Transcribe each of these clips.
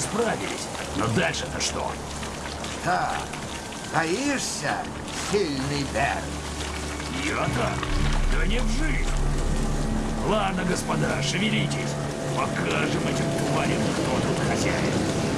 справились. Но дальше-то что? Так, боишься, сильный Берн? Я-то? Да не в жизнь. Ладно, господа, шевелитесь. Покажем этим тварям, кто тут хозяин.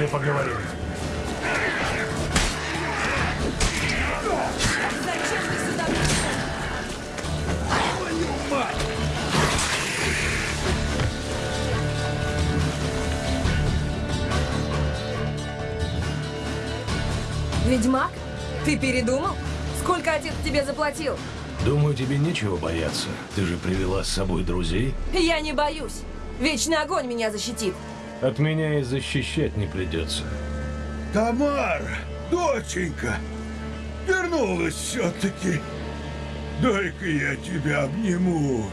После поговорим. Зачем ты сюда пришел? Ведьмак? Ты передумал? Сколько отец тебе заплатил? Думаю, тебе нечего бояться. Ты же привела с собой друзей. Я не боюсь. Вечный огонь меня защитит. От меня и защищать не придется. Тамара, доченька, вернулась все-таки. Дай-ка я тебя обниму.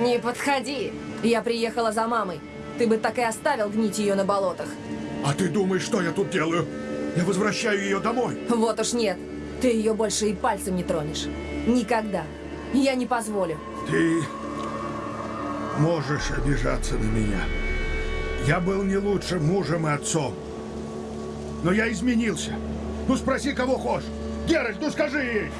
Не подходи. Я приехала за мамой. Ты бы так и оставил гнить ее на болотах. А ты думаешь, что я тут делаю? Я возвращаю ее домой. Вот уж нет. Ты ее больше и пальцем не тронешь. Никогда. Я не позволю. Ты можешь обижаться на меня. Я был не лучшим мужем и отцом. Но я изменился. Ну спроси, кого хочешь. Геральт, ну скажи ей.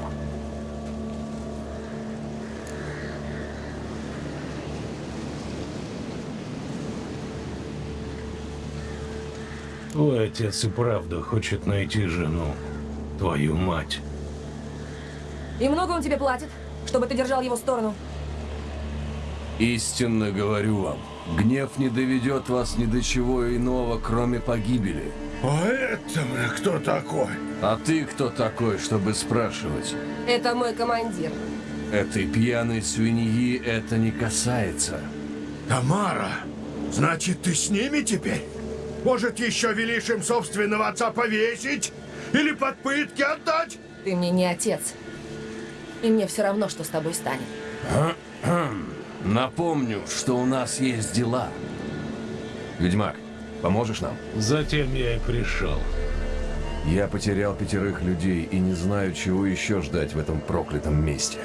Твой отец и правда хочет найти жену. Твою мать. И много он тебе платит, чтобы ты держал его сторону? Истинно говорю вам, гнев не доведет вас ни до чего иного, кроме погибели. А это кто такой? А ты кто такой, чтобы спрашивать? Это мой командир. Этой пьяной свиньи это не касается. Тамара, значит, ты с ними теперь? Может, еще велишь им собственного отца повесить? Или под пытки отдать? Ты мне не отец. И мне все равно, что с тобой станет. Напомню, что у нас есть дела. Ведьмак, поможешь нам? Затем я и пришел. Я потерял пятерых людей и не знаю, чего еще ждать в этом проклятом месте.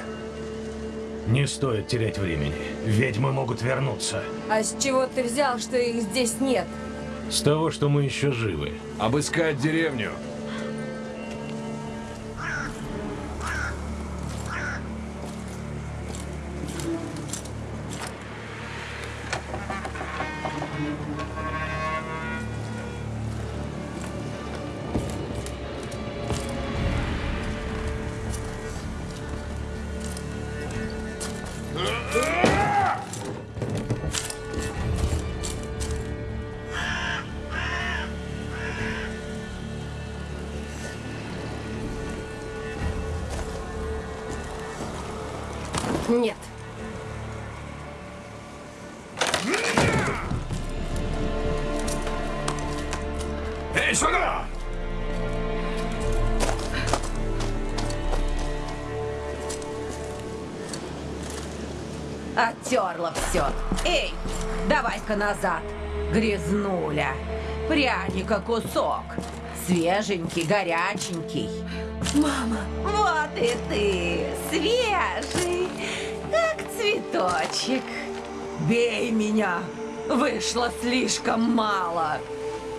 Не стоит терять времени. Ведьмы могут вернуться. А с чего ты взял, что их здесь нет? С того, что мы еще живы. Обыскать деревню. Тревога! Оттерла все. Эй, давай-ка назад. Грязнуля. Пряника кусок. Свеженький, горяченький. Мама! Вот и ты! Свежий! Как цветочек. Бей меня! Вышло слишком мало.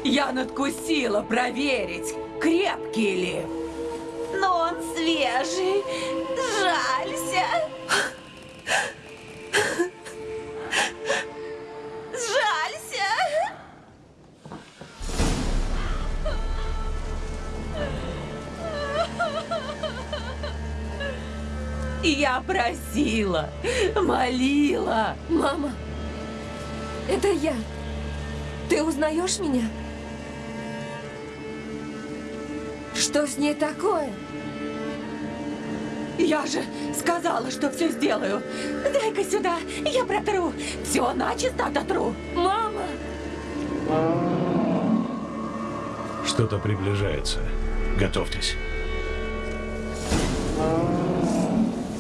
Я надкусила проверить, крепкий ли. Но он свежий, жалься. Жалься. Я просила, молила. мама, это я. Ты узнаешь меня? Что с ней такое? Я же сказала, что все сделаю. Дай-ка сюда, я протру. Все начисто дотру. Мама! Что-то приближается. Готовьтесь.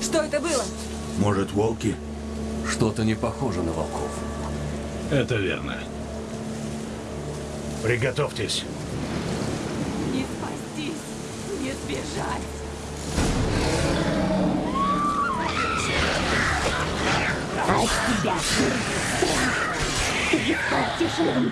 Что это было? Может, волки? Что-то не похоже на волков. Это верно. Приготовьтесь. Не спастись, не сбежать. Прекрасное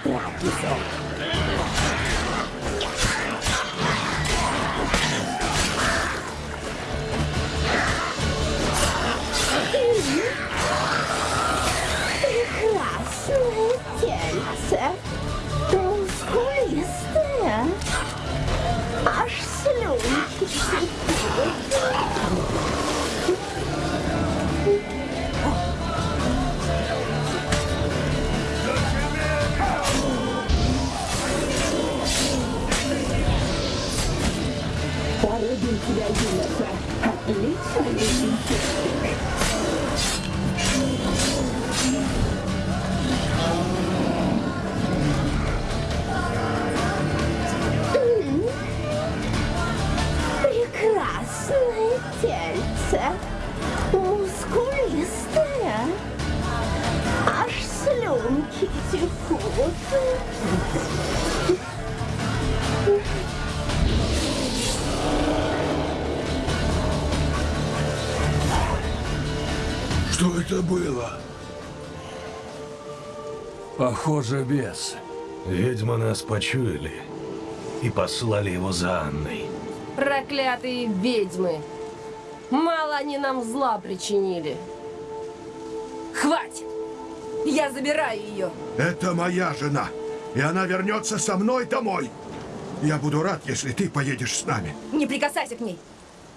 Похоже, бес. Ведьмы нас почуяли и послали его за Анной. Проклятые ведьмы! Мало они нам зла причинили. Хватит! Я забираю ее. Это моя жена. И она вернется со мной домой. Я буду рад, если ты поедешь с нами. Не прикасайся к ней.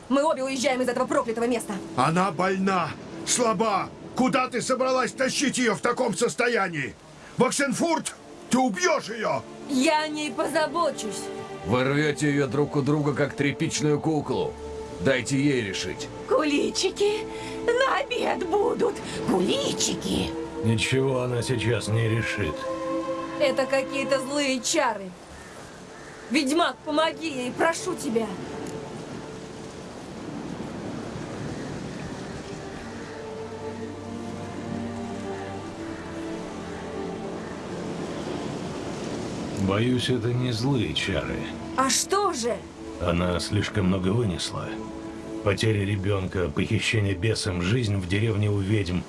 Мы обе уезжаем из этого проклятого места. Она больна, слаба. Куда ты собралась тащить ее в таком состоянии? В Оксенфурт? Ты убьешь ее! Я о ней позабочусь. Вы рвете ее друг у друга, как тряпичную куклу. Дайте ей решить. Куличики на обед будут. Куличики. Ничего она сейчас не решит. Это какие-то злые чары. Ведьмак, помоги ей, прошу тебя. Боюсь, это не злые чары. А что же? Она слишком много вынесла. Потеря ребенка, похищение бесом, жизнь в деревне у ведьм,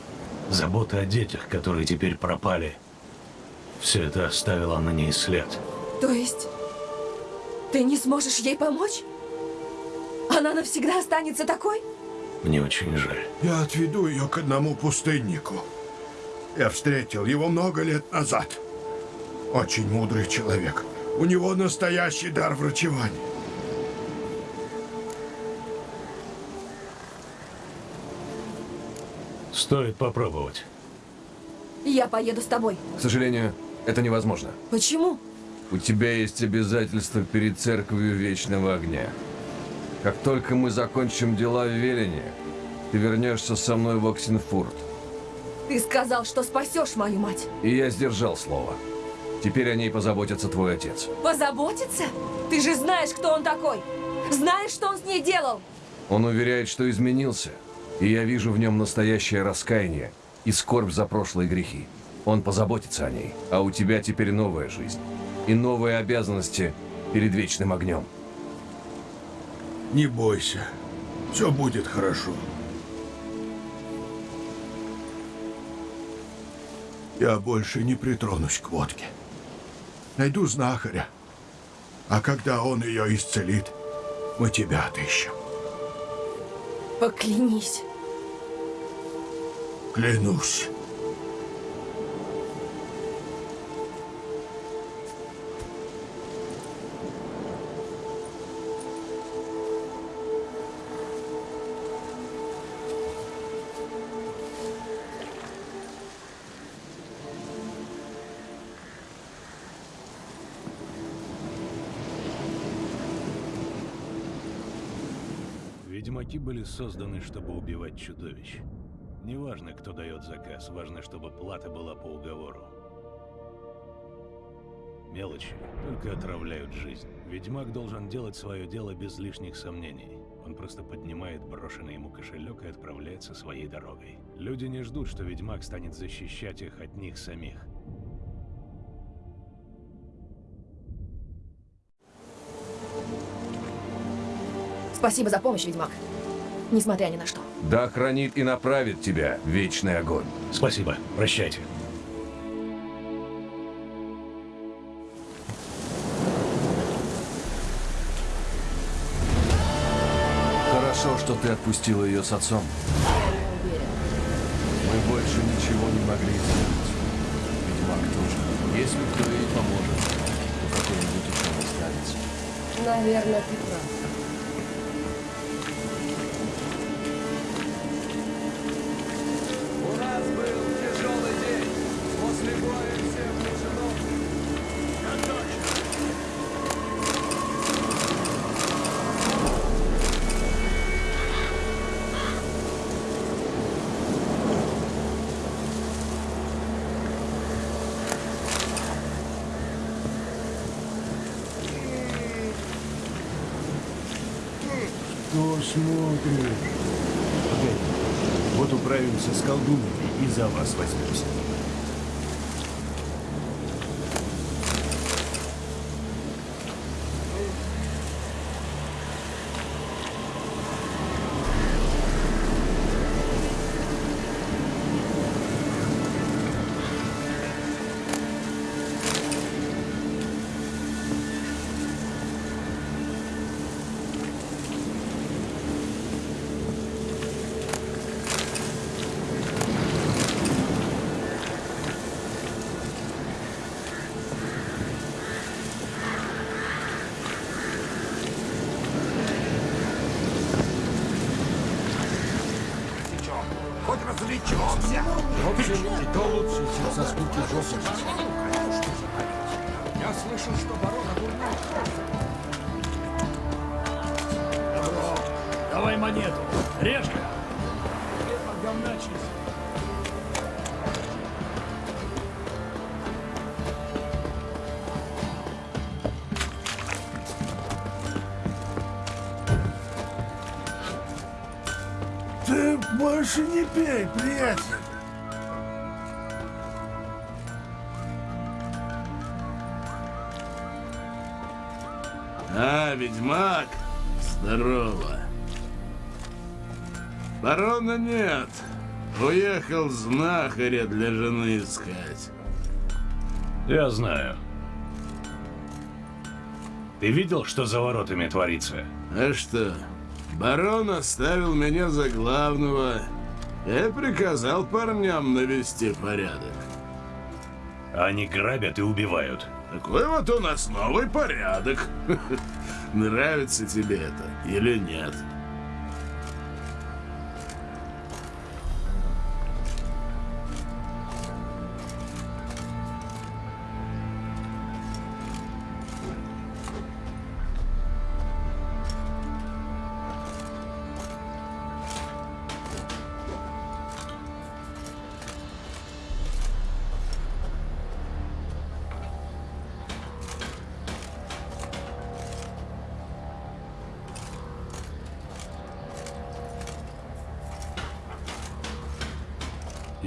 забота о детях, которые теперь пропали. Все это оставило на ней след. То есть ты не сможешь ей помочь? Она навсегда останется такой? Мне очень жаль. Я отведу ее к одному пустыннику. Я встретил его много лет назад. Очень мудрый человек. У него настоящий дар врачевания. Стоит попробовать. Я поеду с тобой. К сожалению, это невозможно. Почему? У тебя есть обязательства перед церковью Вечного Огня. Как только мы закончим дела в Велине, ты вернешься со мной в Оксенфурт. Ты сказал, что спасешь мою мать. И я сдержал слово. Теперь о ней позаботится твой отец. Позаботиться? Ты же знаешь, кто он такой. Знаешь, что он с ней делал. Он уверяет, что изменился, и я вижу в нем настоящее раскаяние и скорбь за прошлые грехи. Он позаботится о ней, а у тебя теперь новая жизнь и новые обязанности перед вечным огнем. Не бойся. Все будет хорошо. Я больше не притронусь к водке. Найду знахаря. А когда он ее исцелит, мы тебя отыщем. Поклянись. Клянусь. Ведьмаки были созданы, чтобы убивать чудовищ. Неважно, кто дает заказ, важно, чтобы плата была по уговору. Мелочи только отравляют жизнь. Ведьмак должен делать свое дело без лишних сомнений. Он просто поднимает брошенный ему кошелек и отправляется своей дорогой. Люди не ждут, что ведьмак станет защищать их от них самих. Спасибо за помощь, ведьмак. Несмотря ни на что. Да хранит и направит тебя вечный огонь. Спасибо. Прощайте. Хорошо, что ты отпустила ее с отцом. Мы больше ничего не могли сделать. Ведьмак тоже. Если кто ей поможет, то какой-нибудь ученый останется. Наверное, ты прав. Погоди. Вот управимся с колдунами и за вас возьмемся. Больше не пей, приятель. А, ведьмак, здорово. Барона нет. Уехал знахаря для жены искать. Я знаю. Ты видел, что за воротами творится? А что, барон оставил меня за главного и приказал парням навести порядок. Они грабят и убивают. Такой вот у нас новый порядок. Нравится тебе это или нет?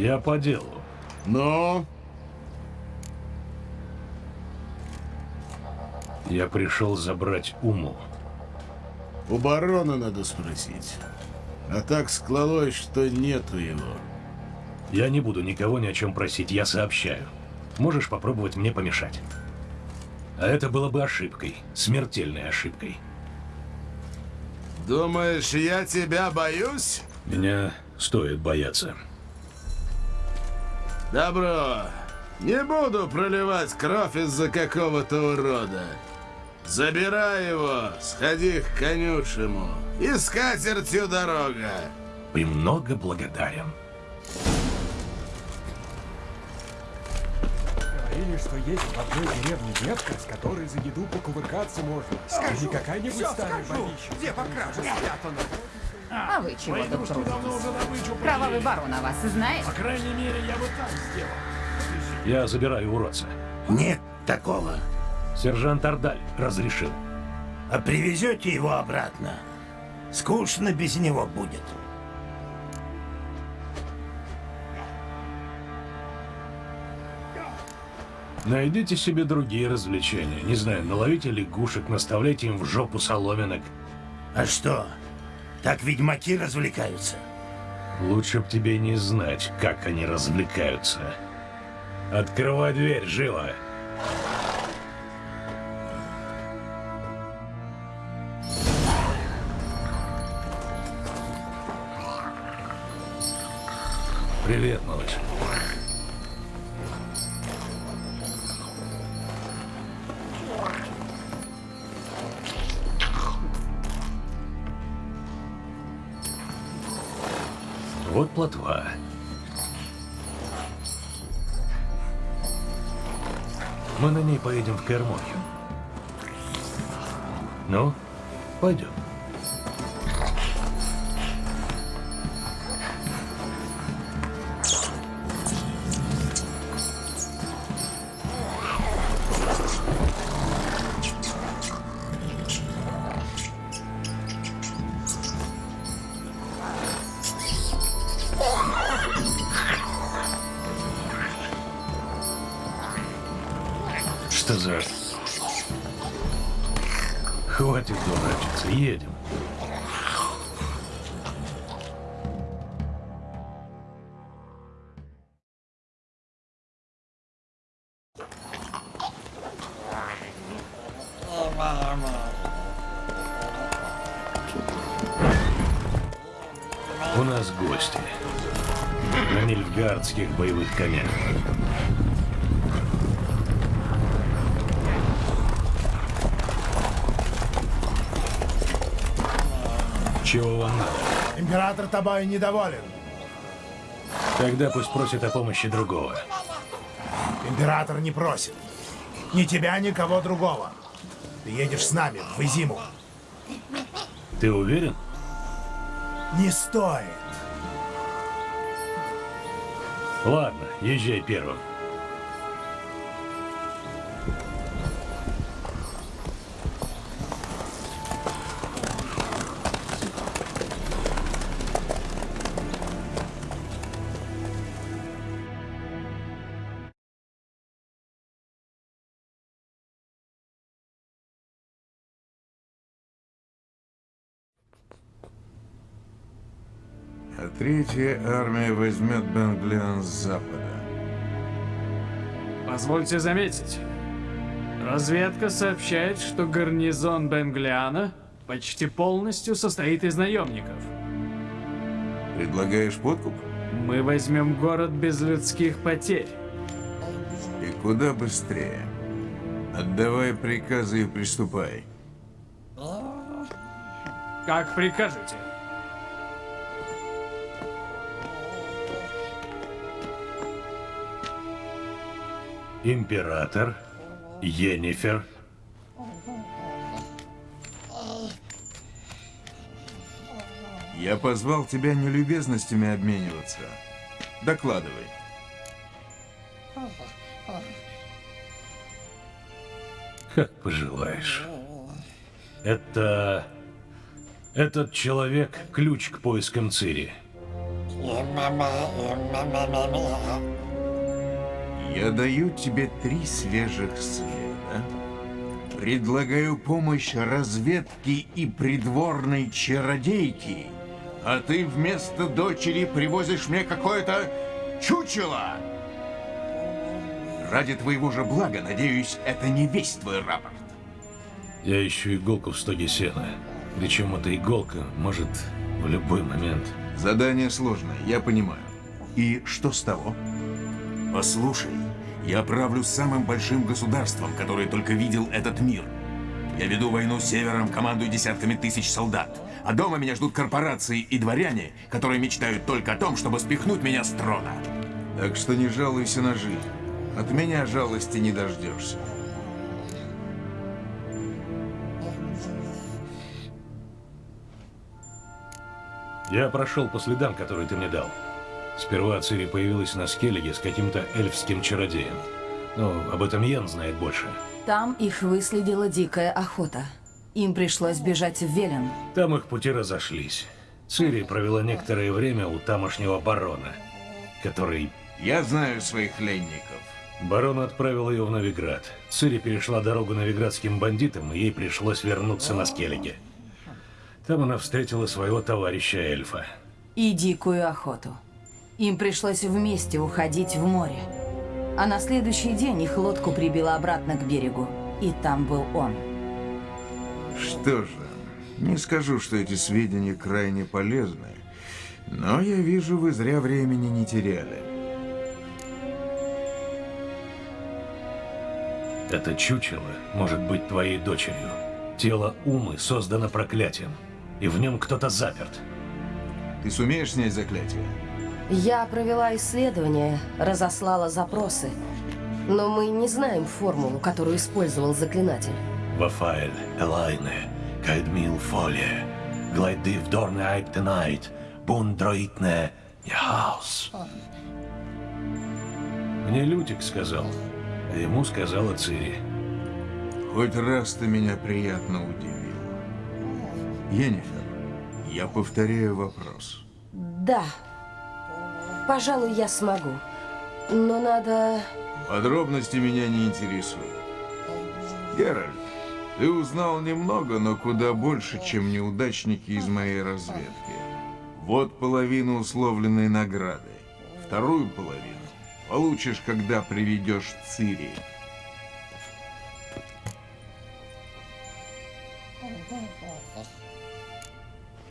Я по делу. Но Я пришел забрать Уму. у барона надо спросить. А так склалось, что нету его. Я не буду никого ни о чем просить, я сообщаю. Можешь попробовать мне помешать. А это было бы ошибкой, смертельной ошибкой. Думаешь, я тебя боюсь? Меня стоит бояться. Добро. Не буду проливать кровь из-за какого-то урода. Забирай его, сходи к конюшему. И с катертью дорога. Премного благодарен. Говорили, что есть в одной деревне девка, с которой за еду покувыркаться можно. Скажи, не какая-нибудь старая бабища. Где по краже спрятано? А вы чего тут крутитесь? Кровавый барон о вас знает? По крайней мере, я бы так сделал. Я забираю уродца. Нет такого. Сержант Ардаль разрешил. А привезете его обратно? Скучно без него будет. Найдите себе другие развлечения. Не знаю, наловите лягушек, наставляйте им в жопу соломинок. А что? Так ведьмаки развлекаются. Лучше б тебе не знать, как они развлекаются. Открывай дверь, живо! Привет, малыш. Ней поедем в Кермохию. Ну, пойдем. Нильфгардских боевых конях. Чего вам надо? Император тобой недоволен. Тогда пусть просит о помощи другого. Император не просит. Ни тебя, ни кого другого. Ты едешь с нами в Изиму. Ты уверен? Не стоит. Ладно, езжай первым. Третья армия возьмет Бенглиан с запада. Позвольте заметить. Разведка сообщает, что гарнизон Бенглиана почти полностью состоит из наемников. Предлагаешь подкуп? Мы возьмем город без людских потерь. И куда быстрее. Отдавай приказы и приступай. Как прикажете. Император, Йеннифер, Я позвал тебя не любезностями обмениваться. Докладывай. как пожелаешь. Это... Этот человек — ключ к поискам Цири. Я даю тебе три свежих следа. Предлагаю помощь разведки и придворной чародейки, а ты вместо дочери привозишь мне какое-то чучело. Ради твоего же блага, надеюсь, это не весь твой рапорт. Я ищу иголку в стоге сена. Причем эта иголка может в любой момент. Задание сложное, я понимаю. И что с того? Послушай, я правлю самым большим государством, которое только видел этот мир. Я веду войну с севером, командую десятками тысяч солдат. А дома меня ждут корпорации и дворяне, которые мечтают только о том, чтобы спихнуть меня с трона. Так что не жалуйся на жизнь. От меня жалости не дождешься. Я прошел по следам, которые ты мне дал. Сперва Цири появилась на Скеллиге с каким-то эльфским чародеем. Но об этом Йен знает больше. Там их выследила дикая охота. Им пришлось бежать в Велен. Там их пути разошлись. Цири провела некоторое время у тамошнего барона, который... Я знаю своих пленников. Барон отправил ее в Новиград. Цири перешла дорогу новиградским бандитам, и ей пришлось вернуться на Скеллиге. Там она встретила своего товарища эльфа. И дикую охоту. Им пришлось вместе уходить в море. А на следующий день их лодку прибило обратно к берегу. И там был он. Что же, не скажу, что эти сведения крайне полезны, но я вижу, вы зря времени не теряли. Это чучело может быть твоей дочерью. Тело Умы создано проклятием, и в нем кто-то заперт. Ты сумеешь снять заклятие? Я провела исследование, разослала запросы. Но мы не знаем формулу, которую использовал заклинатель. Вафаэль, Элайне, Кайдмил Фолия, Глайдив Дорне Айптенайт, Бундроитне, Яхаус. Мне Лютик сказал, а ему сказала Цири. Хоть раз ты меня приятно удивил. Енифер, я повторяю вопрос. Да. Пожалуй, я смогу. Но надо... Подробности меня не интересуют. Геральт, ты узнал немного, но куда больше, чем неудачники из моей разведки. Вот половину условленной награды. Вторую половину получишь, когда приведешь Цири.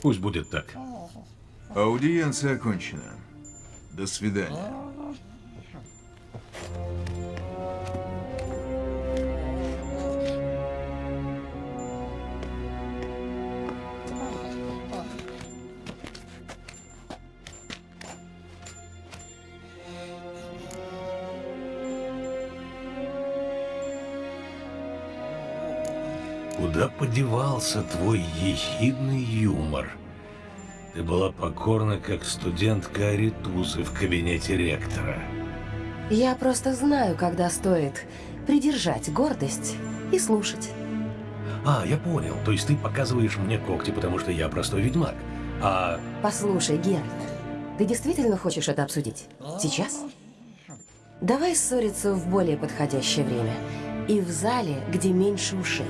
Пусть будет так. Аудиенция окончена. До свидания. Куда подевался твой ехидный юмор? Ты была покорна, как студентка Аритузы в кабинете ректора. Я просто знаю, когда стоит придержать гордость и слушать. А, я понял. То есть ты показываешь мне когти, потому что я простой ведьмак. А... Послушай, Геральт, ты действительно хочешь это обсудить? Сейчас? Давай ссориться в более подходящее время. И в зале, где меньше ушей.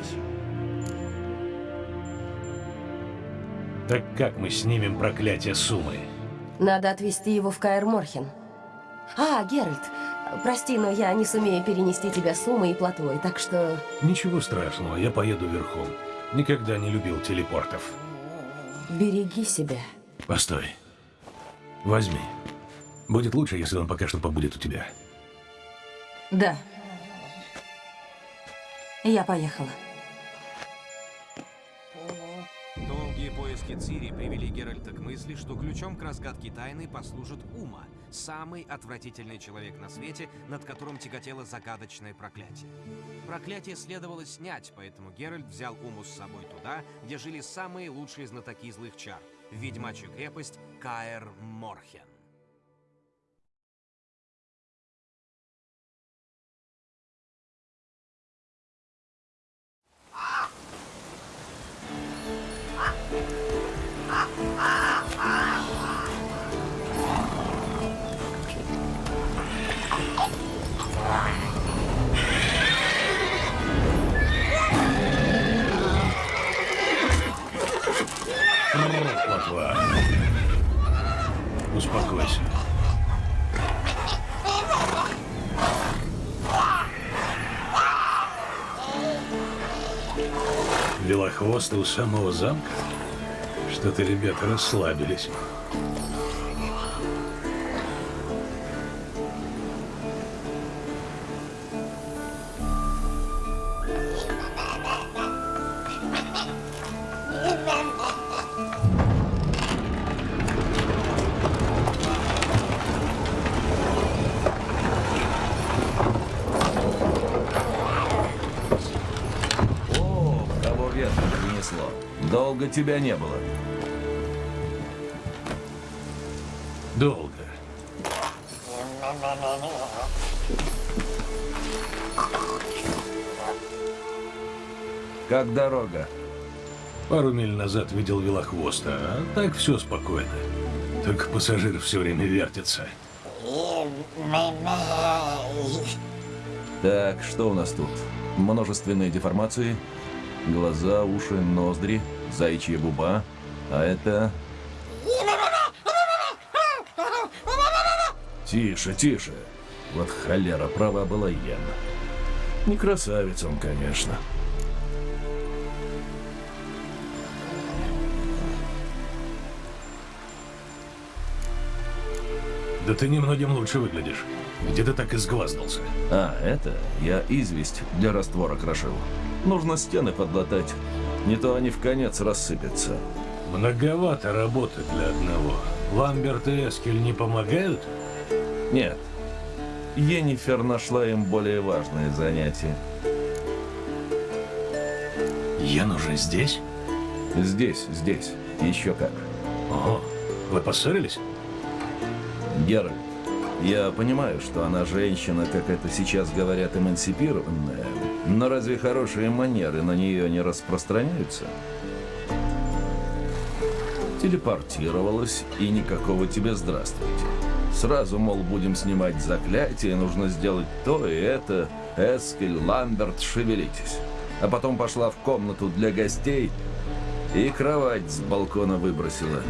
Так как мы снимем проклятие Сумы? Надо отвезти его в Каэр Морхен. А, Геральт, прости, но я не сумею перенести тебя с Умой и плотвой, так что... Ничего страшного, я поеду верхом. Никогда не любил телепортов. Береги себя. Постой. Возьми. Будет лучше, если он пока что побудет у тебя. Да. Я поехала. Поиски Цири привели Геральта к мысли, что ключом к разгадке тайны послужит Ума, самый отвратительный человек на свете, над которым тяготело загадочное проклятие. Проклятие следовало снять, поэтому Геральт взял Уму с собой туда, где жили самые лучшие знатоки злых чар, ведьмачью крепость Каэр Морхен. Плотва. Успокойся. Велохвосты у самого замка? Что-то ребята расслабились. Долго тебя не было. Долго. Как дорога? Пару миль назад видел велохвоста, а так все спокойно. Только пассажир все время вертится. Так, что у нас тут? Множественные деформации, глаза, уши, ноздри, заячья губа, а это... Тише, тише. Вот холера, права была Ян. Не красавец он, конечно. Да ты немногим лучше выглядишь. Где ты так изгваздался? А, это я известь для раствора крошил. Нужно стены подлатать. Не то они в конец рассыпятся. Многовато работы для одного. Ламберт и Эскель не помогают? Нет. Енифер нашла им более важное занятие. Ян уже здесь? Здесь, здесь. Еще как. Ого, вы поссорились? Геральт, я понимаю, что она женщина, как это сейчас говорят, эмансипированная, но разве хорошие манеры на нее не распространяются? Телепортировалась, и никакого тебе здравствуйте. Сразу, мол, будем снимать заклятие, нужно сделать то и это. Эскель, Ламберт, шевелитесь. А потом пошла в комнату для гостей и кровать с балкона выбросила.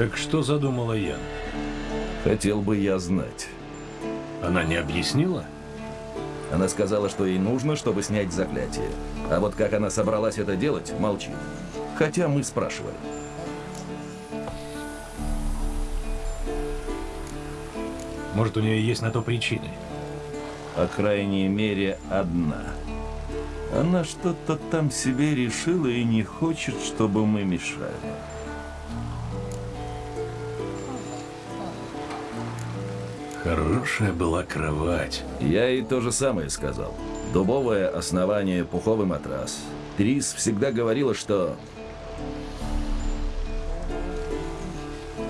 Так что задумала Ян? Хотел бы я знать. Она не объяснила? Она сказала, что ей нужно, чтобы снять заклятие. А вот как она собралась это делать, молчит. Хотя мы спрашивали. Может, у нее есть на то причины? По крайней мере, одна. Она что-то там себе решила и не хочет, чтобы мы мешали. Хорошая была кровать. Я ей то же самое сказал. Дубовое основание, пуховый матрас. Трис всегда говорила, что...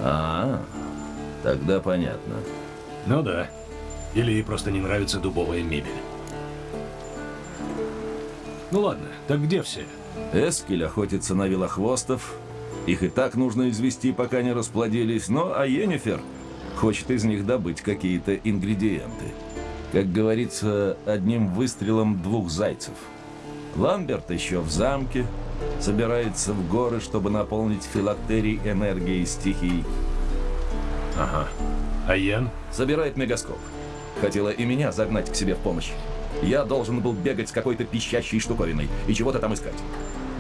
А, тогда понятно. Ну да. Или ей просто не нравится дубовая мебель. Ну ладно, так где все? Эскель охотится на велохвостов. Их и так нужно извести, пока не расплодились. Ну, а Йеннифер хочет из них добыть какие-то ингредиенты. Как говорится, одним выстрелом двух зайцев. Ламберт еще в замке, собирается в горы, чтобы наполнить филактерий энергией стихий. Ага. А Ян? Собирает мегаскоп. Хотела и меня загнать к себе в помощь. Я должен был бегать с какой-то пищащей штуковиной и чего-то там искать.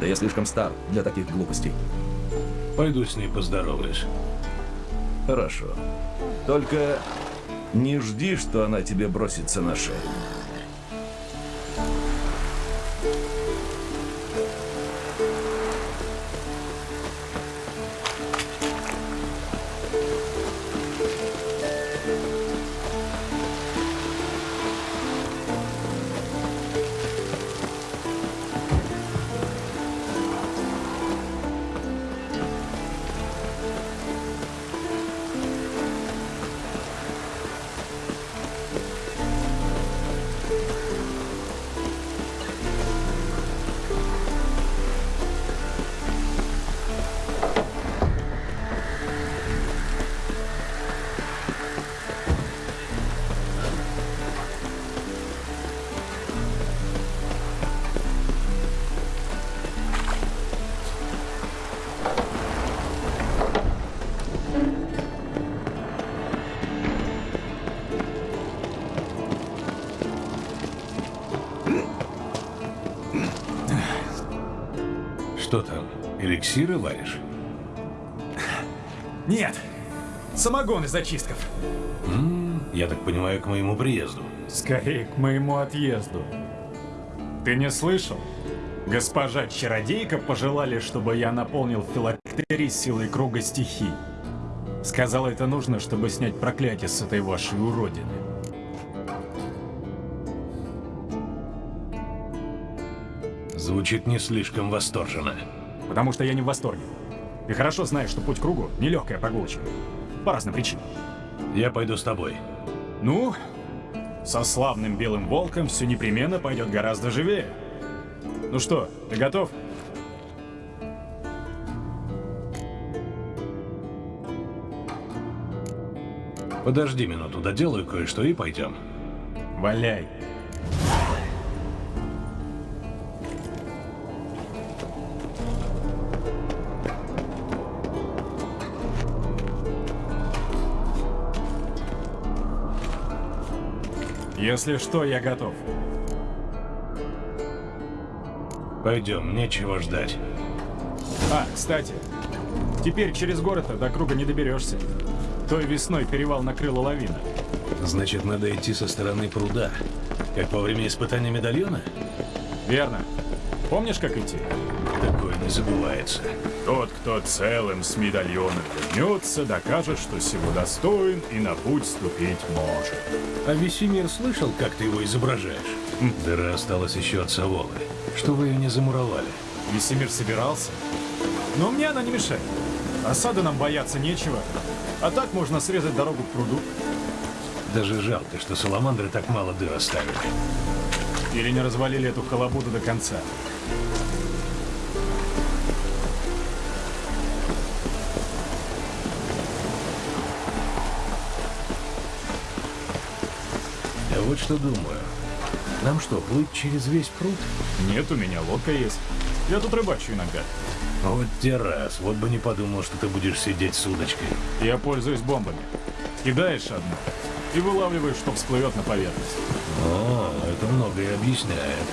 Да я слишком стар для таких глупостей. Пойду с ней поздороваюсь. Хорошо. Только не жди, что она тебе бросится на шею. Самогон из зачистков. М, я так понимаю, к моему приезду. Скорее, к моему отъезду. Ты не слышал? Госпожа Чародейка пожелали, чтобы я наполнил филактерий силой круга стихий. Сказала, это нужно, чтобы снять проклятие с этой вашей уродины. Звучит не слишком восторженно. Потому что я не в восторге. Ты хорошо знаешь, что путь к кругу — нелегкая прогулочка. По разным причинам. Я пойду с тобой. Ну, со славным белым волком все непременно пойдет гораздо живее. Ну что, ты готов? Подожди минуту, доделаю кое-что и пойдем. Валяй. Если что, я готов. Пойдем, нечего ждать. А, кстати, теперь через город до круга не доберешься. Той весной перевал накрыла лавина. Значит, надо идти со стороны пруда. Как во время испытания медальона? Верно. Помнишь, как идти? Такое не забывается. Тот, кто целым с медальоном вернется, докажет, что всего достоин и на путь ступить может. А Весемир слышал, как ты его изображаешь? Дыра осталась еще от Саволы. Что вы ее не замуровали? Весемир собирался. Но мне она не мешает. Осады нам бояться нечего. А так можно срезать дорогу к пруду. Даже жалко, что саламандры так мало дыр оставили. Или не развалили эту халабуду до конца. Что думаю. Нам что, плыть через весь пруд? Нет, у меня лодка есть. Я тут рыбачу иногда. Вот те раз. Вот бы не подумал, что ты будешь сидеть с удочкой. Я пользуюсь бомбами. Кидаешь одну и вылавливаешь, что всплывет на поверхность. О, это многое объясняет.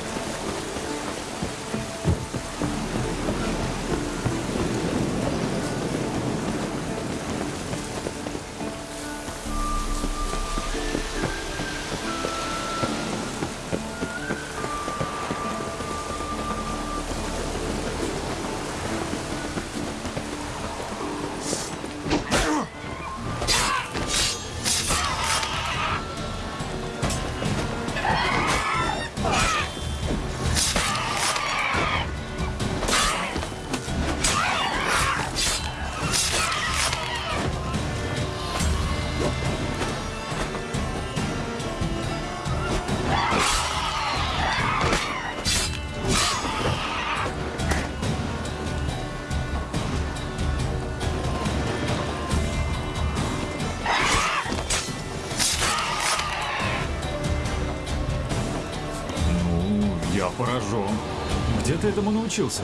Научился?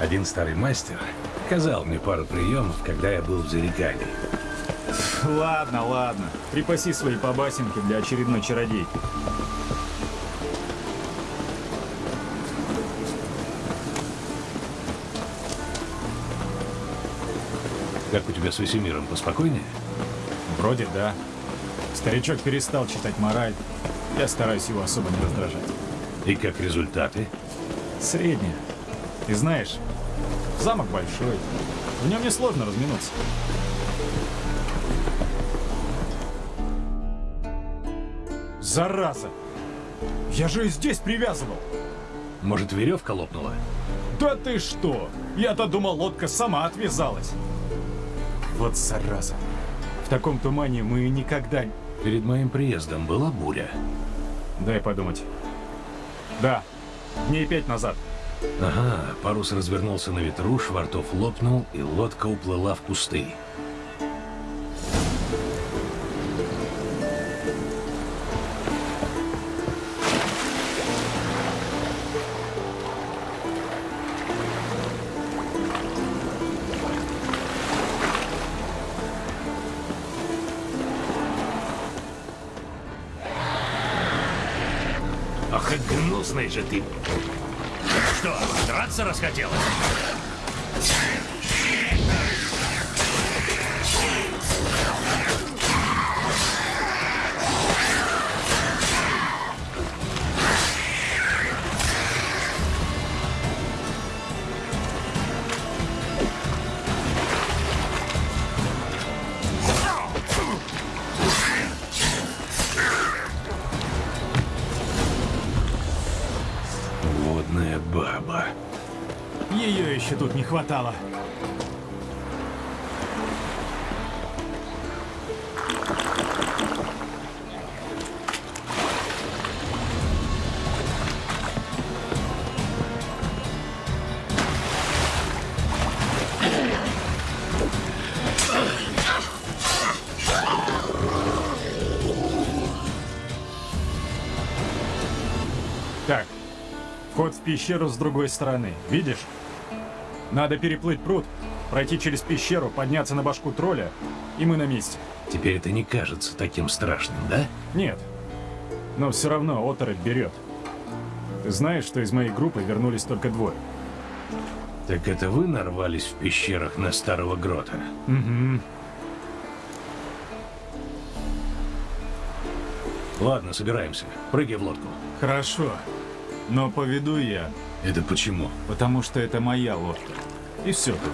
Один старый мастер сказал мне пару приемов, когда я был в Зарекании. Ладно, ладно. Припаси свои побасенки для очередной чародейки. Как у тебя с Весемиром, поспокойнее? Вроде да. Старичок перестал читать мораль. Я стараюсь его особо не раздражать. И как результаты? Средняя. И знаешь, замок большой. В нем несложно разминуться. Зараза! Я же и здесь привязывал. Может, веревка лопнула? Да ты что? Я-то думал, лодка сама отвязалась. Вот зараза. В таком тумане мы никогда... Перед моим приездом была буря. Дай подумать. Да, дней пять назад. Ага, парус развернулся на ветру, швартов лопнул, и лодка уплыла в кусты. Так, вход в пещеру с другой стороны. Видишь? Надо переплыть пруд, пройти через пещеру, подняться на башку тролля, и мы на месте. Теперь это не кажется таким страшным, да? Нет. Но все равно оторопь берет. Ты знаешь, что из моей группы вернулись только двое? Так это вы нарвались в пещерах на старого грота? Угу. Ладно, собираемся. Прыгай в лодку. Хорошо. Но поведу я. Это почему? Потому что это моя лодка. И все тут.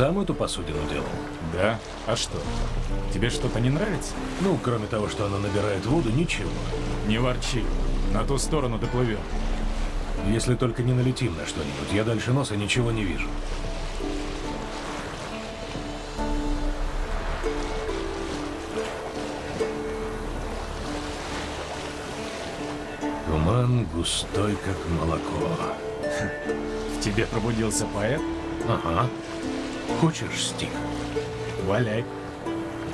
Сам эту посудину делал? Да? А что? Тебе что-то не нравится? Ну, кроме того, что она набирает воду, ничего. Не ворчи. На ту сторону доплывем. Если только не налетим на что-нибудь, я дальше носа ничего не вижу. Туман густой, как молоко. В тебе пробудился поэт? Ага. Хочешь стих? Валяй.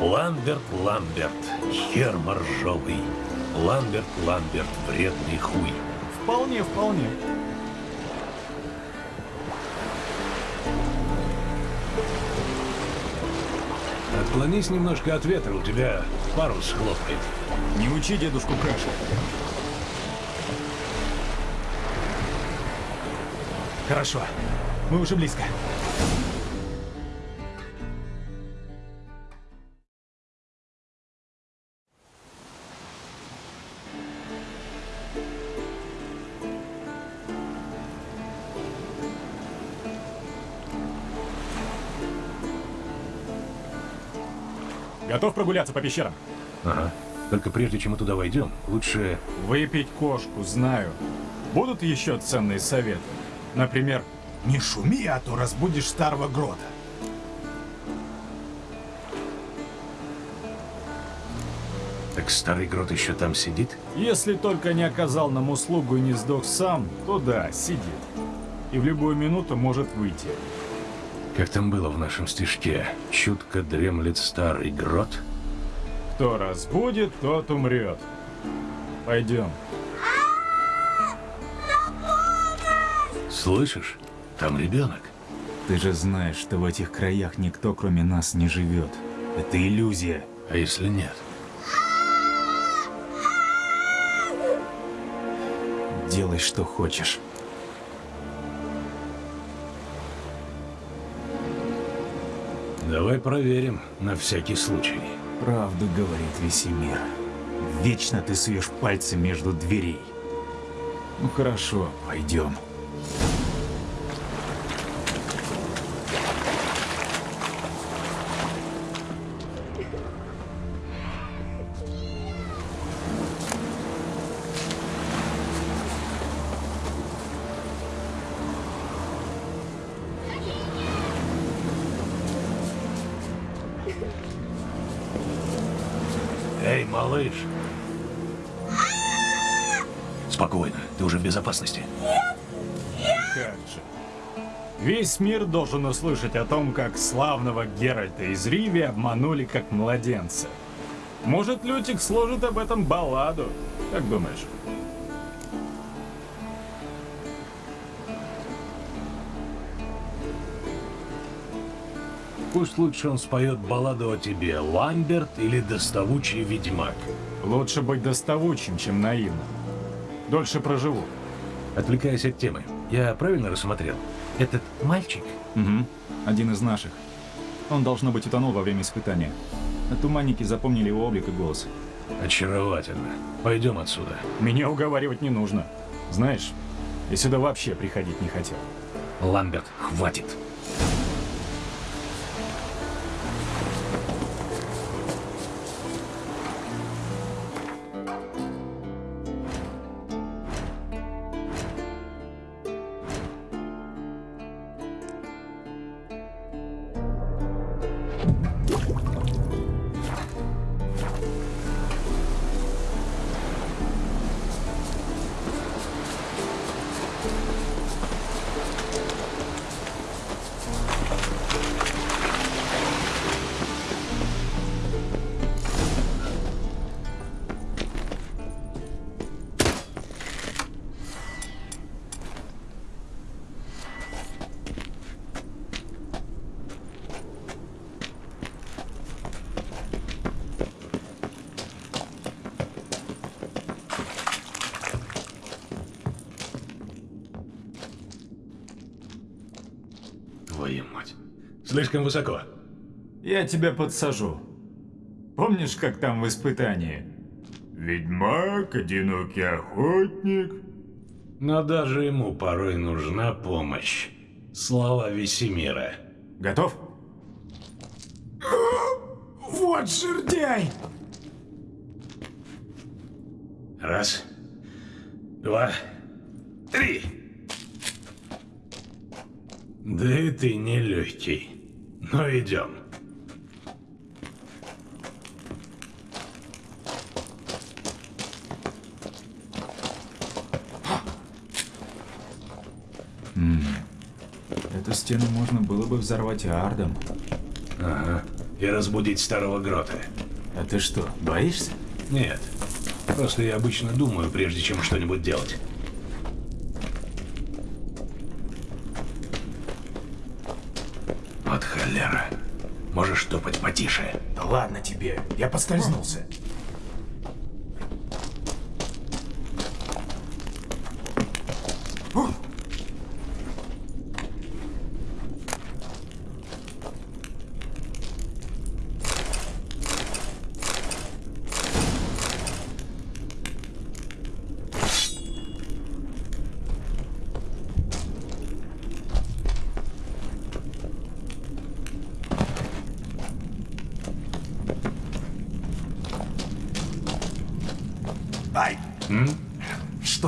Ламберт, Ламберт, хер моржовый. Ламберт, Ламберт, вредный хуй. Вполне, вполне. Отклонись немножко от ветра, у тебя парус хлопает. Не учи дедушку каши. Хорошо. Мы уже близко. Готов прогуляться по пещерам? Ага. Только прежде чем мы туда войдем, лучше... Выпить кошку, знаю. Будут еще ценные советы? Например, Не шуми, а то разбудишь старого грота. Так старый грот еще там сидит? если только не оказал нам услугу и не сдох сам, то да, сидит. И в любую минуту может выйти. Как там было в нашем стишке? Чутко дремлет старый грот? Кто разбудит, тот умрет. Пойдем. Слышишь? Там ребенок. Ты же знаешь, что в этих краях никто кроме нас не живет. Это иллюзия. А если нет? Делай, что хочешь. Давай проверим, на всякий случай. Правду говорит Весемир. Вечно ты суешь пальцы между дверей. Ну хорошо, пойдем. Малыш! Спокойно, ты уже в безопасности. Как же. Весь мир должен услышать о том, как славного Геральта из Риви обманули как младенца. Может, Лютик сложит об этом балладу? Как думаешь? Пусть лучше он споет балладу о тебе, Ламберт или доставучий ведьмак. Лучше быть доставучим, чем наивным. Дольше проживу. Отвлекаясь от темы, я правильно рассмотрел? Этот мальчик? Угу. Один из наших. Он, должно быть, утонул во время испытания. А туманники запомнили его облик и голос. Очаровательно. Пойдем отсюда. Меня уговаривать не нужно. Знаешь, я сюда вообще приходить не хотел. Ламберт, хватит. Слишком высоко. Я тебя подсажу. Помнишь, как там в испытании? Ведьмак, одинокий охотник. Но даже ему порой нужна помощь. Слава Весемира. Готов? Вот жердяй! Раз, два, три. Да и ты не Но идем. М Эту стену можно было бы взорвать ардом. Ага. И разбудить старого грота. А ты что, боишься? Нет. Просто я обычно думаю, прежде чем что-нибудь делать. Вот холера. Можешь топать потише. Да ладно тебе, я поскользнулся. Ай!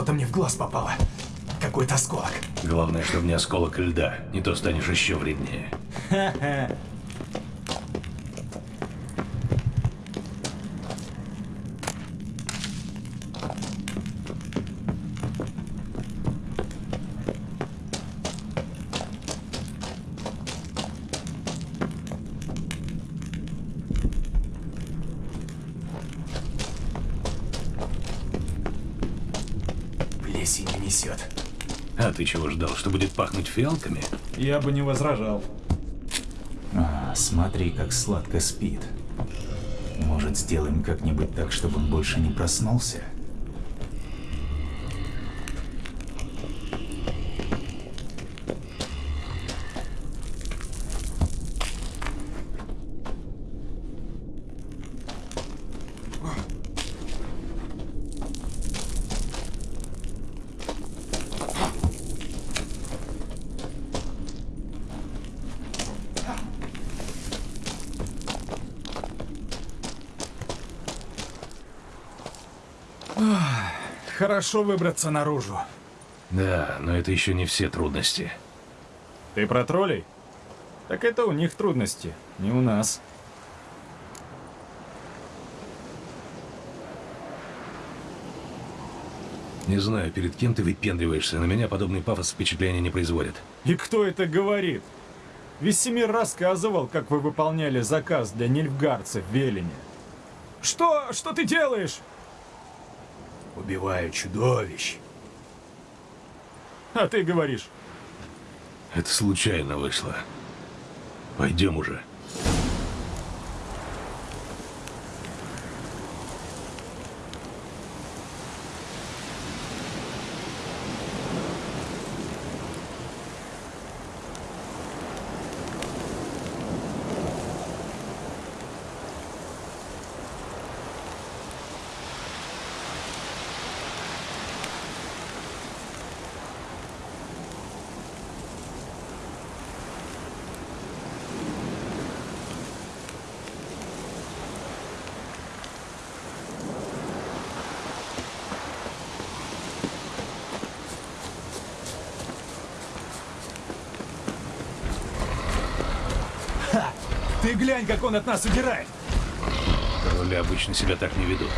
Что-то мне в глаз попало. Какой-то осколок. Главное, чтобы не осколок льда. Не то станешь еще вреднее. Ха-ха. Что будет пахнуть фиалками? Я бы не возражал. А, смотри, как сладко спит. Может, сделаем как-нибудь так, чтобы он больше не проснулся? Хорошо выбраться наружу. Да, но это еще не все трудности. Ты про троллей? Так это у них трудности, не у нас. Не знаю, перед кем ты выпендриваешься. На меня подобный пафос впечатления не производит. И кто это говорит? Весемир рассказывал, как вы выполняли заказ для нильфгарцев в Велине. Что? Что ты делаешь? Убиваю чудовищ. А ты говоришь. Это случайно вышло. Пойдем уже. Глянь, как он от нас удирает. Короли обычно себя так не ведут.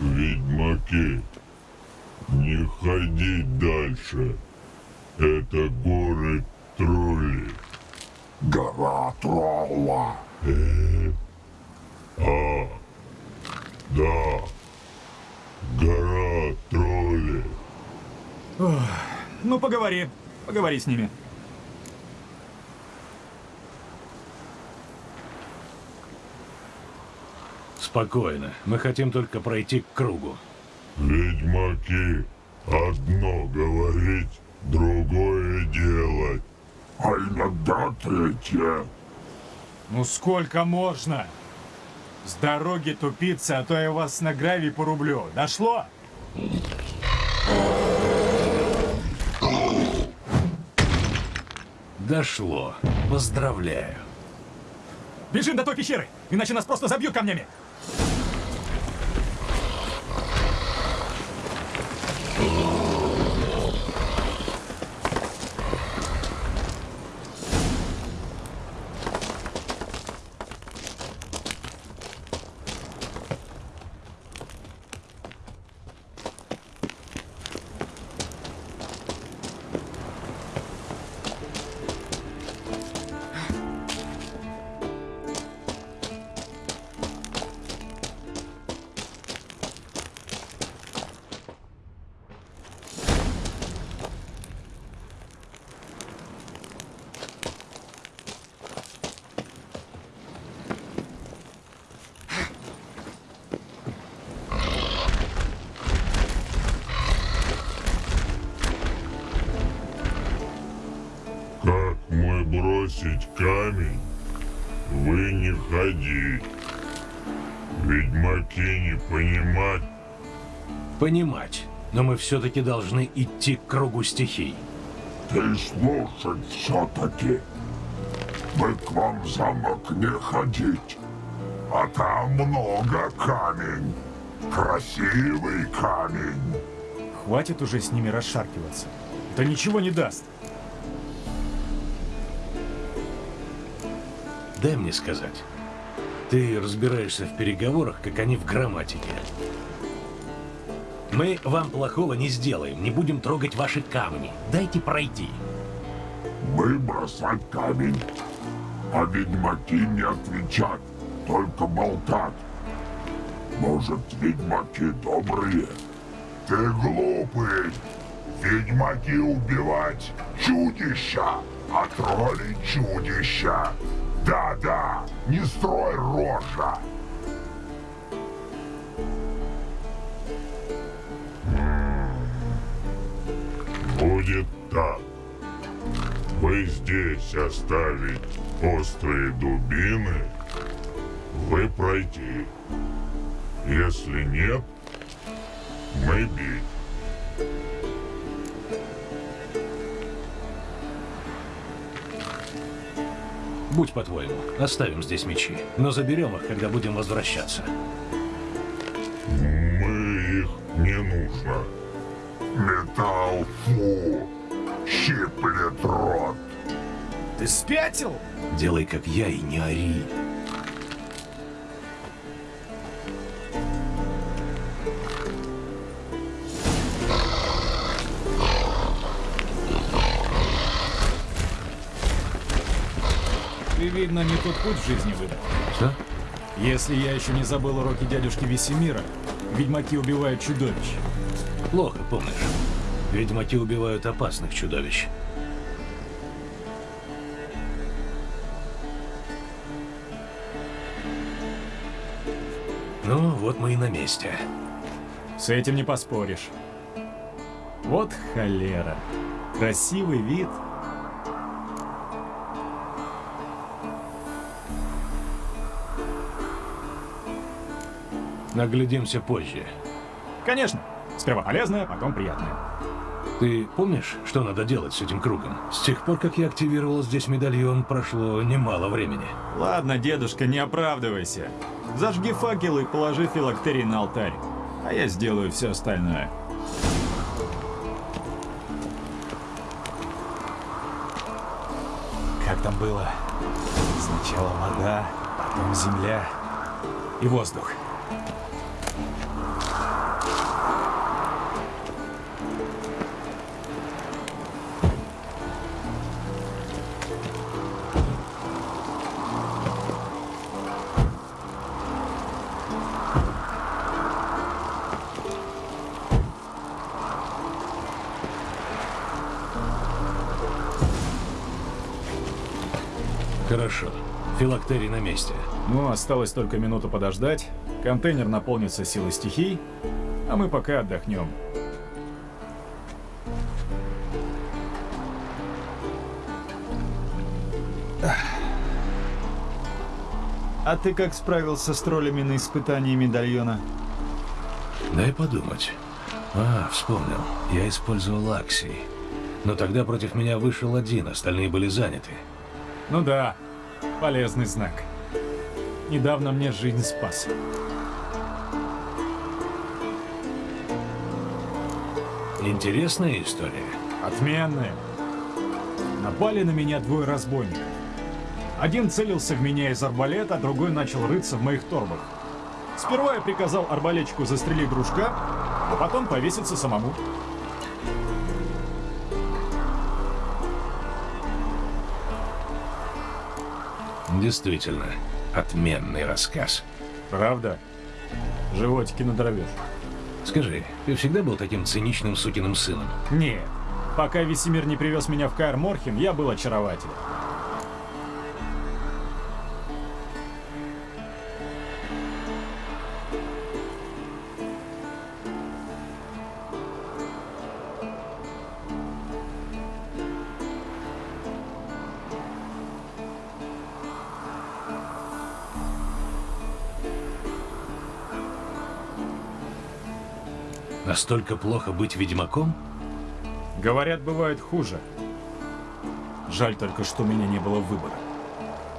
Ведьмаки, не ходить дальше. Это горы тролли. Гора тролла. Э, а, да, гора тролли. Ох, ну, поговори. Поговори с ними. Спокойно. Мы хотим только пройти к кругу. Ведьмаки, одно говорить, другое делать. А иногда третье. Ну сколько можно? С дороги тупицы, а то я вас на гравий порублю. Дошло? Дошло. Поздравляю. Бежим до той пещеры, иначе нас просто забьют камнями. Ведьмаки не понимать. Понимать. Но мы все-таки должны идти к кругу стихий. Ты слушать все-таки. Мы к вам в замок не ходить. А там много камень. Красивый камень. Хватит уже с ними расшаркиваться. Это ничего не даст. Дай мне сказать. Ты разбираешься в переговорах, как они в грамматике. Мы вам плохого не сделаем, не будем трогать ваши камни. Дайте пройти. Мы бросать камень, а ведьмаки не отвечать, только болтать. Может, ведьмаки добрые? Ты глупый. Ведьмаки убивать чудища, а тролли чудища. Да-да, не строй рожа. Будет так. Вы здесь оставить острые дубины, вы пройти. Если нет, мы бить. Будь по-твоему, оставим здесь мечи, но заберем их, когда будем возвращаться. Мы их не нужно. Металл фу, щиплет рот. Ты спятил? Делай, как я, и не ори. Видно, не тот путь в жизни выбрал. Что? Если я еще не забыл уроки дядюшки Весемира, ведьмаки убивают чудовищ. Плохо помнишь. Ведьмаки убивают опасных чудовищ. Ну, вот мы и на месте. С этим не поспоришь. Вот холера. Красивый вид. Наглядимся позже. Конечно. Сперва полезное, потом приятное. Ты помнишь, что надо делать с этим кругом? С тех пор, как я активировал здесь медальон, прошло немало времени. Ладно, дедушка, не оправдывайся. Зажги факел и положи филактерий на алтарь. А я сделаю все остальное. Как там было? Сначала вода, потом земля и воздух. Филактерий на месте. Ну, осталось только минуту подождать. Контейнер наполнится силой стихий, а мы пока отдохнем. А ты как справился с троллями на испытании медальона? Дай подумать. А, вспомнил. Я использовал Акси. Но тогда против меня вышел один, остальные были заняты. Ну да, полезный знак. Недавно мне жизнь спас. Интересная история. Отменная. Напали на меня двое разбойников. Один целился в меня из арбалета, другой начал рыться в моих торбах. Сперва я приказал арбалетчику застрелить дружка, а потом повеситься самому. Действительно, отменный рассказ. Правда? Животики надорвешь. Скажи, ты всегда был таким циничным сукиным сыном? Нет. Пока Весемир не привез меня в Каэр Морхен, я был очарователем. Настолько плохо быть ведьмаком? Говорят, бывает хуже. Жаль только, что у меня не было выбора.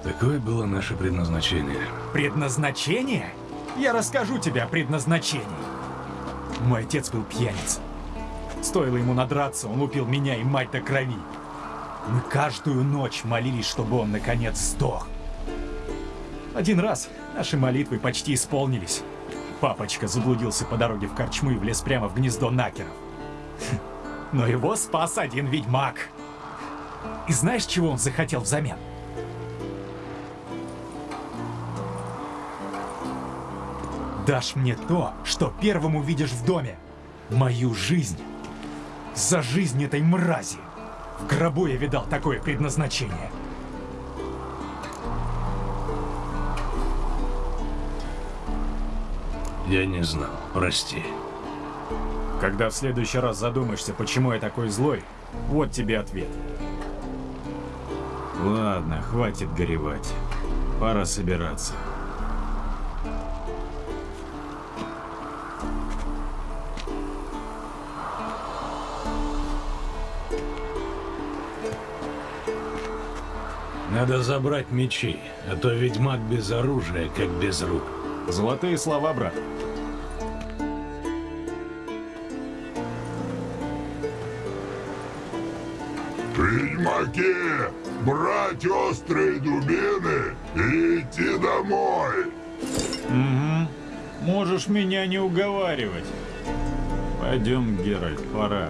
Такое было наше предназначение. Предназначение? Я расскажу тебе о предназначении. Мой отец был пьяниц. Стоило ему надраться, он лупил меня и мать до крови. Мы каждую ночь молились, чтобы он наконец сдох. Один раз наши молитвы почти исполнились. Папочка заблудился по дороге в корчму и влез прямо в гнездо накеров. Но его спас один ведьмак. И знаешь, чего он захотел взамен? Дашь мне то, что первым увидишь в доме. Мою жизнь. За жизнь этой мрази. В гробу я видал такое предназначение. Я не знал, прости. Когда в следующий раз задумаешься, почему я такой злой, вот тебе ответ. Ладно, хватит горевать. Пора собираться. Надо забрать мечи, а то ведьмак без оружия, как без рук. Золотые слова, брат. Ведьмаки, брать острые дубины и идти домой. Угу. Можешь меня не уговаривать. Пойдем, Геральт, пора.